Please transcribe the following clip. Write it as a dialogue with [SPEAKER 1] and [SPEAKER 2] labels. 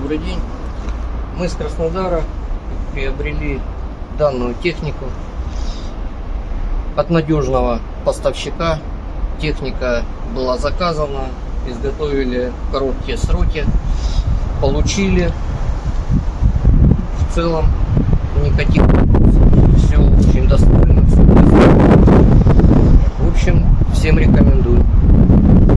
[SPEAKER 1] Добрый день. Мы с Краснодара приобрели данную технику от надежного поставщика. Техника была заказана, изготовили в короткие сроки, получили. В целом никаких вопросов, все очень достойно, все В общем, всем рекомендую.